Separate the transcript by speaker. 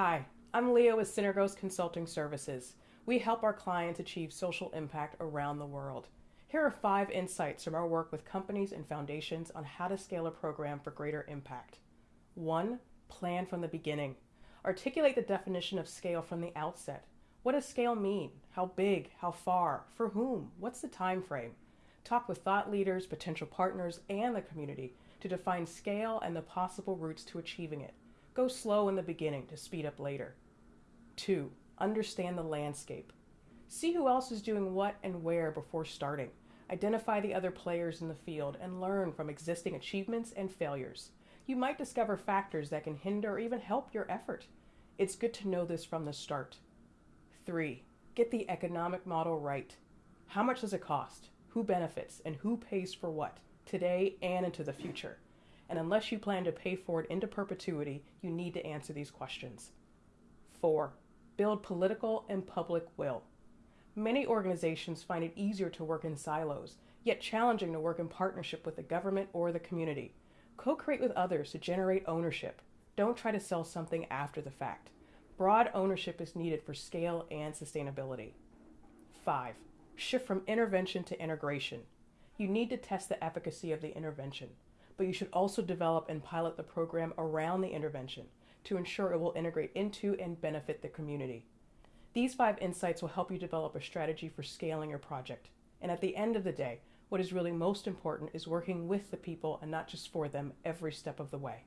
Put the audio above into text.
Speaker 1: Hi, I'm Leah with Synergos Consulting Services. We help our clients achieve social impact around the world. Here are five insights from our work with companies and foundations on how to scale a program for greater impact. One, plan from the beginning. Articulate the definition of scale from the outset. What does scale mean? How big? How far? For whom? What's the time frame? Talk with thought leaders, potential partners, and the community to define scale and the possible routes to achieving it. Go slow in the beginning to speed up later. Two, understand the landscape. See who else is doing what and where before starting. Identify the other players in the field and learn from existing achievements and failures. You might discover factors that can hinder or even help your effort. It's good to know this from the start. Three, get the economic model right. How much does it cost? Who benefits and who pays for what, today and into the future? And unless you plan to pay for it into perpetuity, you need to answer these questions. Four, build political and public will. Many organizations find it easier to work in silos, yet challenging to work in partnership with the government or the community. Co create with others to generate ownership. Don't try to sell something after the fact. Broad ownership is needed for scale and sustainability. Five, shift from intervention to integration. You need to test the efficacy of the intervention, but you should also develop and pilot the program around the intervention to ensure it will integrate into and benefit the community. These five insights will help you develop a strategy for scaling your project. And at the end of the day, what is really most important is working with the people and not just for them every step of the way.